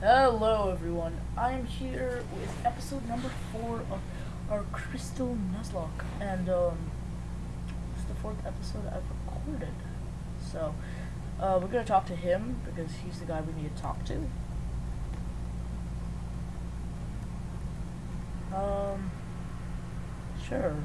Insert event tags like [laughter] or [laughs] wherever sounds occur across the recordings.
Hello everyone, I am here with episode number four of our Crystal Nuzlocke, and um, is the fourth episode I've recorded. So, uh, we're gonna talk to him because he's the guy we need to talk to. Um, sure.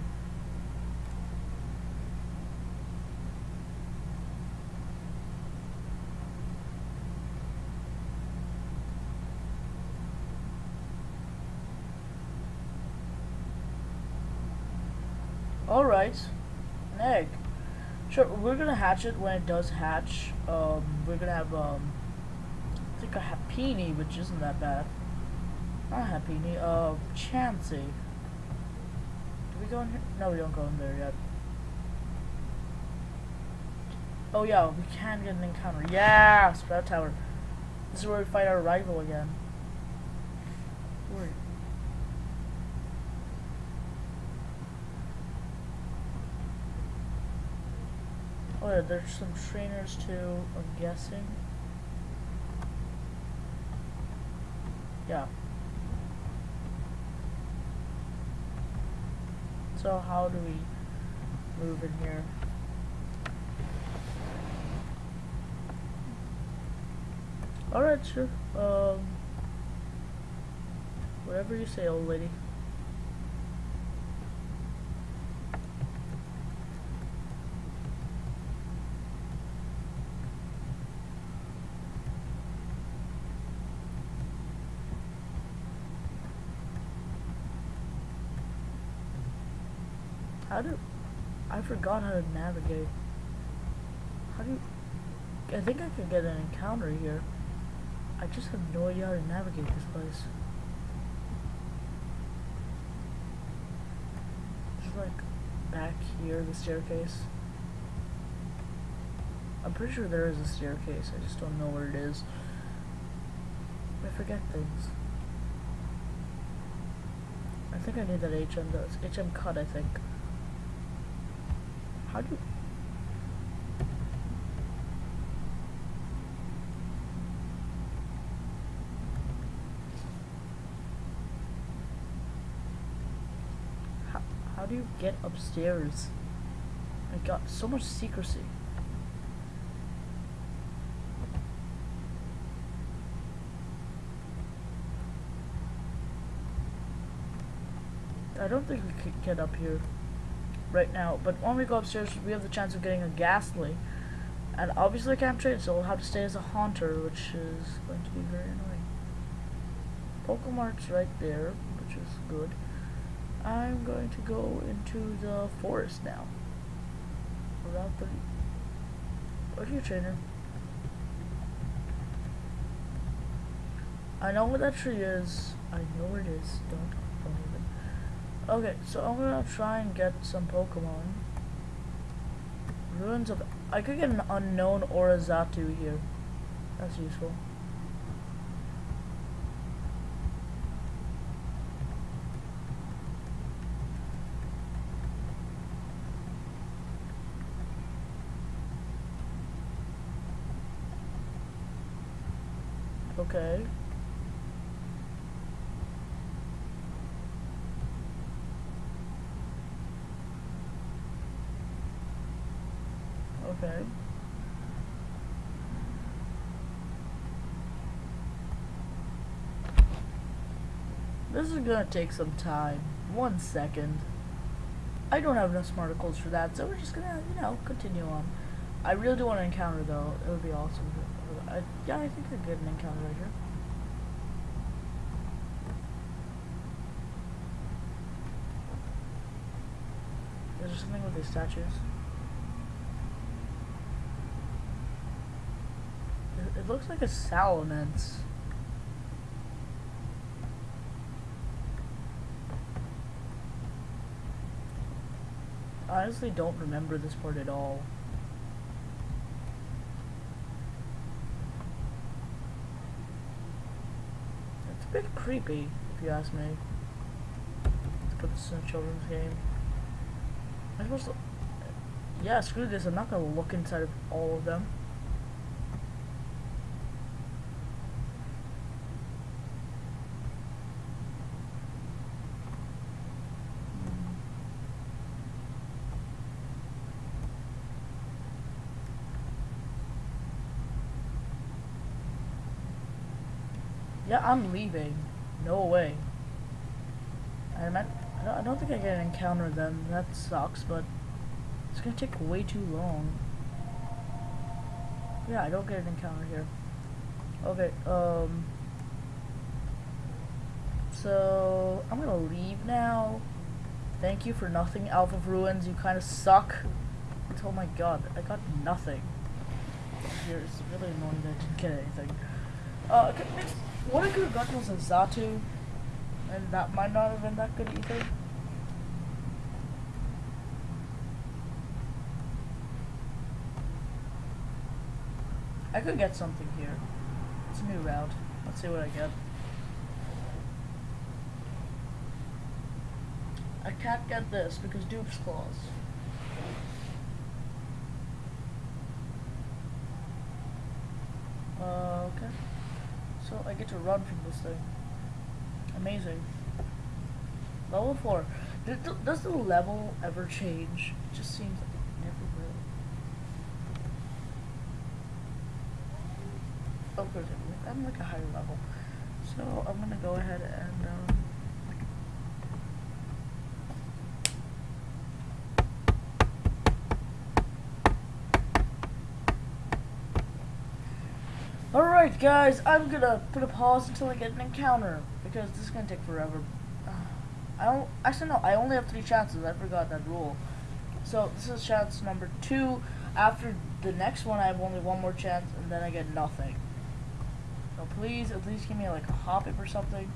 Alright. An egg. Sure, we're gonna hatch it when it does hatch. Um, we're gonna have, um, I think a Happiny, which isn't that bad. Not Happiny, uh, Chansey. Do we go in here? No, we don't go in there yet. Oh yeah, we can get an encounter. Yeah! Sprout Tower. This is where we fight our rival again. Oh yeah, there's some trainers too, I'm guessing. Yeah. So how do we move in here? Alright, sure. Um, whatever you say, old lady. How do I forgot how to navigate? How do you, I think I could get an encounter here. I just have no idea how to navigate this place. It's like back here, the staircase. I'm pretty sure there is a staircase, I just don't know where it is. I forget things. I think I need that HM does. HM cut, I think. How do how, how do you get upstairs? I got so much secrecy. I don't think we could get up here right now. But when we go upstairs, we have the chance of getting a Gastly. And obviously I can't trade, so we'll have to stay as a Haunter, which is going to be very annoying. Pokemart's right there, which is good. I'm going to go into the forest now. Without the... Where's your trainer? I know where that tree is. I know where it is. Don't. Okay, so I'm gonna try and get some Pokemon. Ruins of... I could get an Unown Orazatu here. That's useful. Okay. Okay. This is gonna take some time. One second. I don't have enough smarticles for that, so we're just gonna, you know, continue on. I really do want to encounter though. It would be awesome. I, yeah, I think I get an encounter right here. Is there something with these statues? It, it looks like a salamence. I honestly don't remember this part at all. It's a bit creepy, if you ask me. Let's put this in a children's game. I'm supposed to... Yeah, screw this. I'm not gonna look inside of all of them. Yeah, I'm leaving. No way. I meant, I don't, I don't think I get an encounter then. That sucks, but it's gonna take way too long. Yeah, I don't get an encounter here. Okay, um... So, I'm gonna leave now. Thank you for nothing, Alpha of Ruins. You kind of suck. Oh my god, I got nothing. It's really annoying that I didn't get anything. Uh, okay, what I could have gotten was a Xatu, and that might not have been that good either. I could get something here. It's a new route. Let's see what I get. I can't get this because Dupes Clause. Uh, okay. So I get to run from this thing. Amazing. Level 4. Does, the level ever change? It just seems like it never will. Course, I'm like a higher level. So I'm gonna go ahead and, um, Alright guys, I'm gonna put a pause until I get an encounter, because this is gonna take forever. [sighs] I don't, actually no, I only have three chances, I forgot that rule. So this is chance number two, after the next one I have only one more chance, and then I get nothing. So please, at least give me like a Hoppip or something,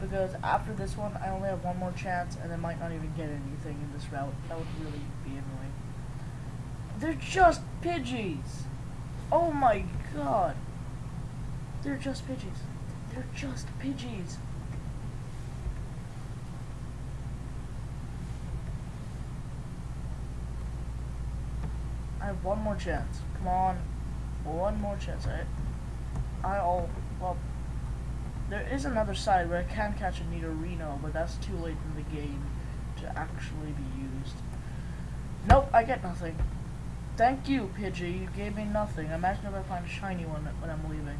because after this one I only have one more chance, and I might not even get anything in this route. That would really be annoying. They're just Pidgeys! Oh my god! They're just Pidgeys. They're just Pidgeys. I have one more chance. Come on. One more chance. I, I'll, well, there is another side where I can catch a Nidorino, but that's too late in the game to actually be used. Nope, I get nothing. Thank you, Pidgey. You gave me nothing. Imagine if I find a shiny one when I'm leaving.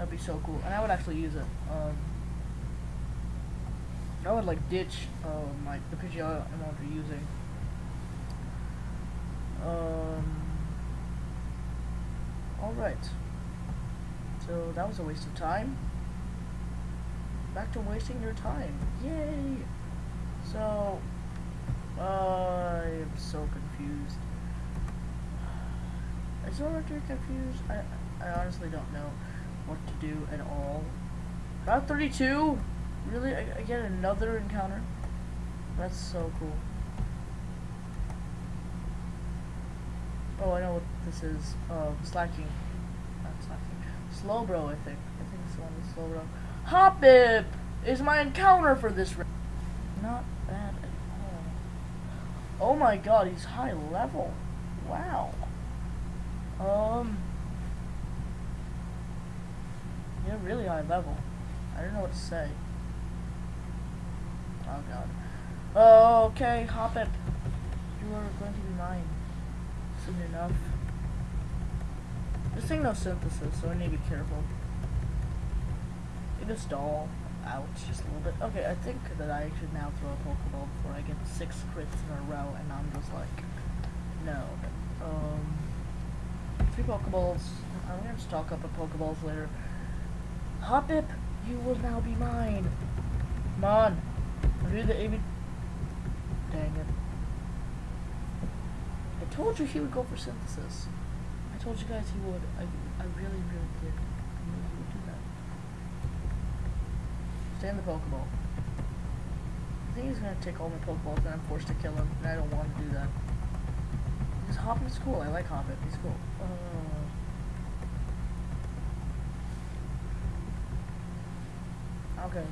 That'd be so cool. And I would actually use it. Um, I would like ditch my the Pidgey I'm already using. Um, Alright. So that was a waste of time. Back to wasting your time. Yay! So, uh, I am so confused. [sighs] Is Orator confused? I, I honestly don't know what to do at all. Route 32? Really? I, I get another encounter? That's so cool. Oh, I know what this is. Um, slacking. Not slacking. Slowbro, I think. I think it's the one with Slowbro. Hoppip is my encounter for this round. Not bad at all. Oh my god, he's high level. Wow. Um... You're really high level. I don't know what to say. Oh god. Oh, okay, it. You are going to be mine. Soon enough. This thing no synthesis, so I need to be careful. It is stall out just a little bit. Okay, I think that I should now throw a Pokeball before I get six crits in a row, and I'm just like, no. Um, three Pokeballs. I'm gonna stock up on Pokeballs later. Hoppip, you will now be mine. Come on. Do the AB. Dang it. I told you he would go for synthesis. I told you guys he would. I, I really, really did. I knew he would do that. Stay in the Pokeball. I think he's gonna take all my Pokeballs and I'm forced to kill him, and I don't want to do that. Because Hoppip's cool. I like Hoppip. He's cool. Uh, Okay.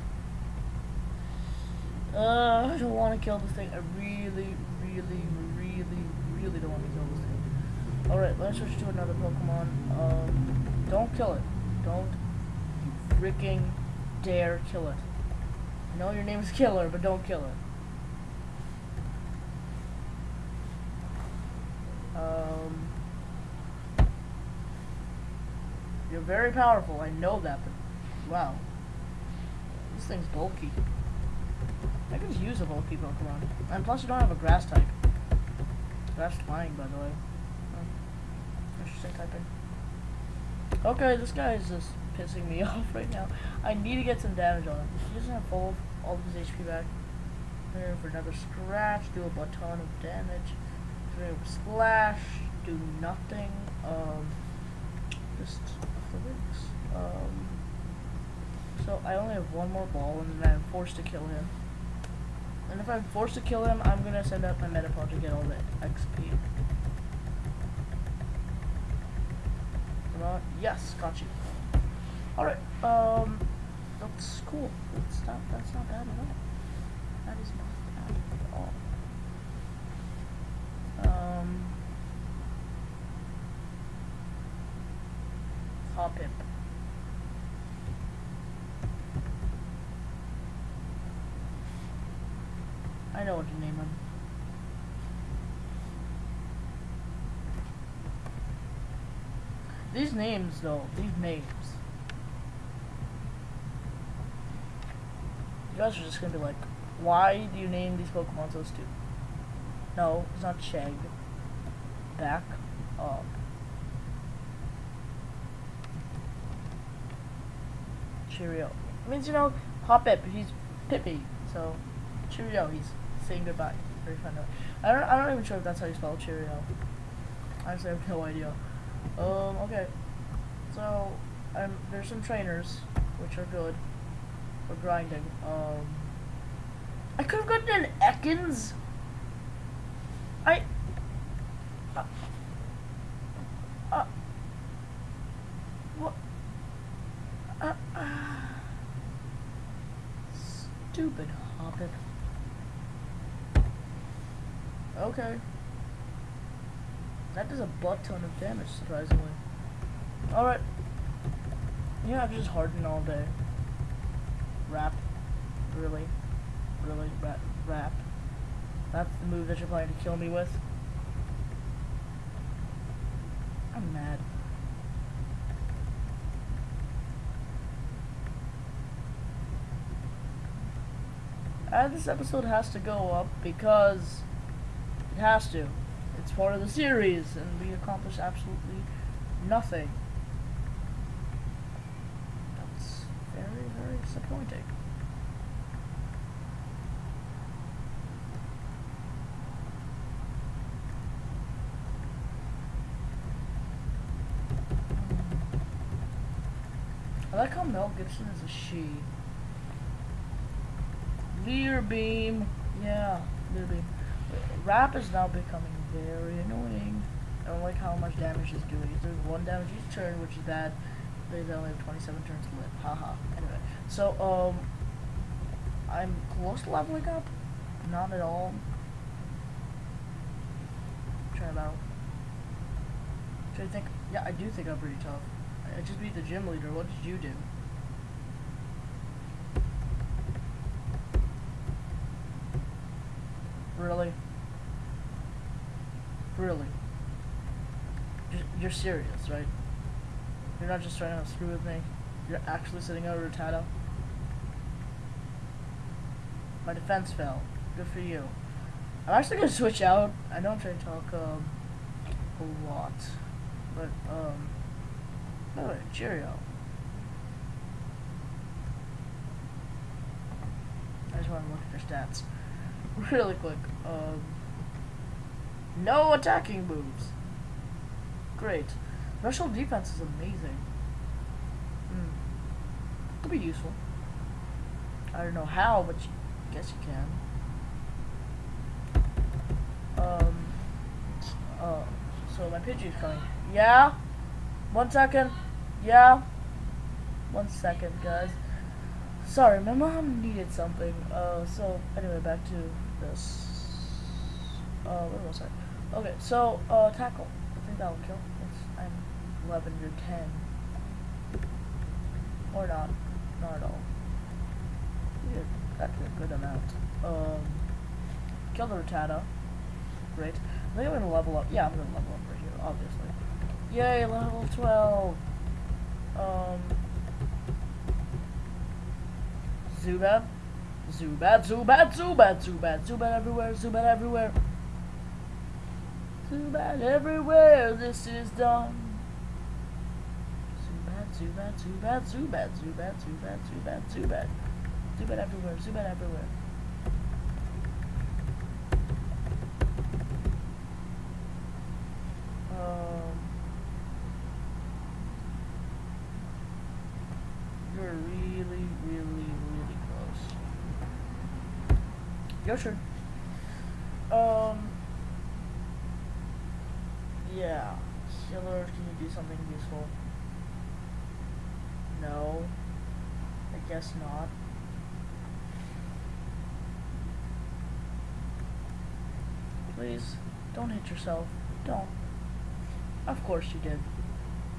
Uh, I don't want to kill this thing. I really, really, really, really don't want to kill this thing. Alright, let's switch to another Pokemon. Um, don't kill it. Don't you freaking dare kill it. I know your name is Killer, but don't kill it. Um, you're very powerful. I know that, but wow. This thing's bulky. I could use a bulky Pokemon. And plus you don't have a grass type. Grass flying, by the way. Oh, interesting typing. Okay, this guy is just pissing me [laughs] off right now. I need to get some damage on him. He doesn't have all of his HP back. Here for another scratch, do a ton of damage. Throw splash, do nothing. Um, just a physics. Um, so I only have one more ball, and then I'm forced to kill him. And if I'm forced to kill him, I'm gonna send out my Metapod to get all the XP. Come on. Yes, got you. Alright, um, that's cool. That's not, that's not bad at all. That is not bad at all. Um, Hoppip. I know what to name him. These names, though, these names. You guys are just gonna be like, why do you name these Pokemon so stupid? No, it's not Shag. Back up. Cheerio. It means, you know, Hoppip, he's Pippi, so Cheerio, he's saying goodbye. Very fun. I don't, I'm not even sure if that's how you spell Cheerio. Honestly, I have no idea. Um, okay. So, there's some trainers, which are good for grinding. Um, I could have gotten an Ekans. I. Uh, uh, what? Uh, uh, stupid Hoppip. Okay. That does a butt ton of damage, surprisingly. Alright. Yeah, I've just hardened all day. Wrap. Really? Really? Wrap. That's the move that you're planning to kill me with? I'm mad. And this episode has to go up because it has to. It's part of the series, and we accomplish absolutely nothing. That's very, very disappointing. I like how Mel Gibson is a she. Leer beam. Yeah, Leer beam. Wrap is now becoming very annoying. I don't like how much damage he's doing. It's doing one damage each turn, which is bad. They only have 27 turns to live. Haha. Anyway, so, um, I'm close to leveling up. Not at all. Try about. Try to think. Yeah, I do think I'm pretty tough. I just beat the gym leader. What did you do? Really? Really? You're, serious, right? You're not just trying to screw with me. You're actually sitting out Rattata. My defense fell. Good for you. I'm actually gonna switch out. I know I'm trying to talk um, a lot, but um, by the way, cheerio. I just want to look at your stats [laughs] really quick. Um, no attacking moves. Great. Special defense is amazing. Hmm. Could be useful. I don't know how, but you, guess you can. Um. Uh. So my Pidgey's coming. Yeah. One second. Yeah. One second, guys. Sorry, my mom needed something. Uh. So anyway, back to this. Uh. Where was I? Okay, so, uh, tackle. I think that will kill. It's, I'm 11, you're 10. Or not. Not at all. Yeah, that's a good amount. Um, kill the Rattata. Great. I think I'm gonna level up. Yeah, I'm gonna level up right here, obviously. Yay, level 12! Um, Zubat. Zubat, Zubat, Zubat, Zubat, Zubat everywhere, Zubat everywhere. Zubat everywhere, this is done. Zubat, Zubat, Zubat, Zubat, Zubat, Zubat, Zubat, Zubat. Zubat everywhere, Zubat everywhere. Um, you're really, really, really close. Your turn. Um. Yeah. Can you do something useful? No. I guess not. Please, don't hit yourself. Don't. Of course you did.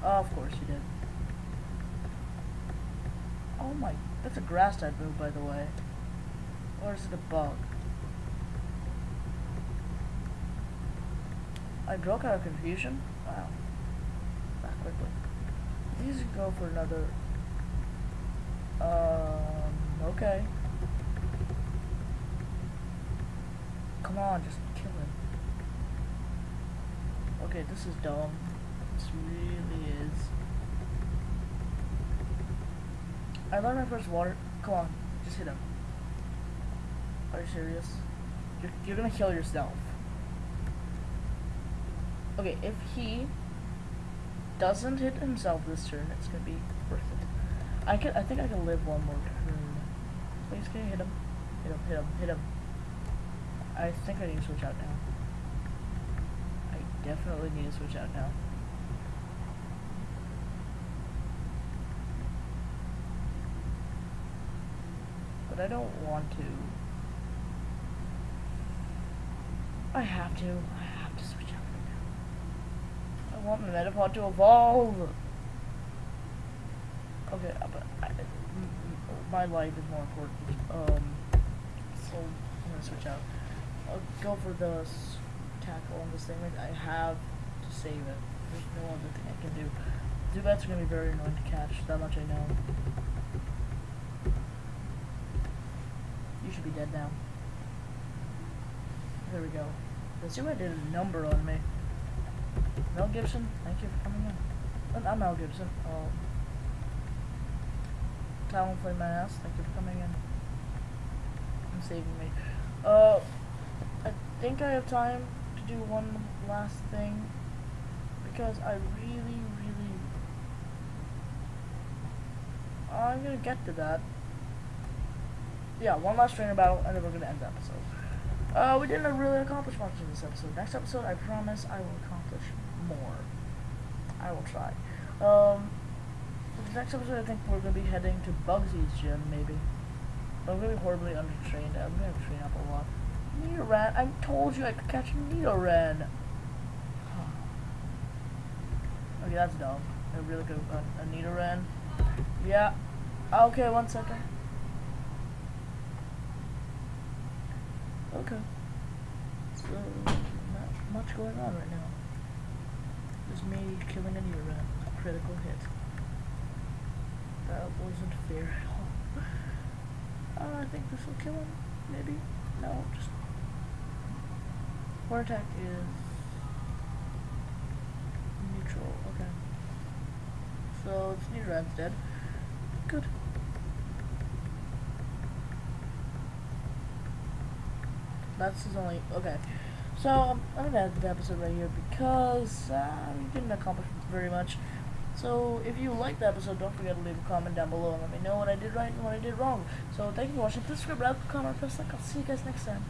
Of course you did. Oh my, that's a grass type move by the way. Or is it a bug? I broke out of confusion? Wow. Quickly. These go for another... Um, okay. Come on, just kill him. Okay, this is dumb. This really is. I learned my first water. Come on, just hit him. Are you serious? You're, you're gonna kill yourself. Okay, if he doesn't hit himself this turn, it's gonna be worth it. I can. I think I can live one more turn. Please, can you hit him? Hit him. Hit him. Hit him. I think I need to switch out now. I definitely need to switch out now. But I don't want to. I have to. I have to switch out right now. I want my Metapod to evolve. Okay, uh, but I, my life is more important. Um, so I'm gonna switch out. I'll go for the tackle on this thing. I have to save it. There's no other thing I can do. Zubats are gonna be very annoying to catch. That much I know. You should be dead now. There we go. The Zubat did a number on me. Mel Gibson, thank you for coming in. I'm Mel Gibson. Um, Talonflame my ass, thank you for coming in. And saving me. Uh, I think I have time to do one last thing because I really, really, I'm gonna get to that. Yeah, one last trainer battle, and then we're gonna end the episode. Uh, we didn't really accomplish much in this episode. Next episode, I promise I will accomplish more. I will try. Um, the next episode, I think we're gonna be heading to Bugsy's gym, maybe. I'm gonna be horribly undertrained. I'm gonna train up a lot. Nidoran, I told you I could catch Nidoran. okay, that's dumb. I really could have a Nidoran. Yeah. Okay, one second. Okay. So, not much going on right now. Just me killing a Nidoran. A critical hit. That wasn't fair at all. Uh, I think this will kill him. Maybe. No, just... War attack is... Neutral. Okay. So, it's Nidoran's dead. Good. That's his only... Okay. So, I'm gonna end the episode right here because uh, we didn't accomplish very much. So, if you liked the episode, don't forget to leave a comment down below and let me know what I did right and what I did wrong. So, thank you for watching. Please subscribe, like, comment, press like. I'll see you guys next time.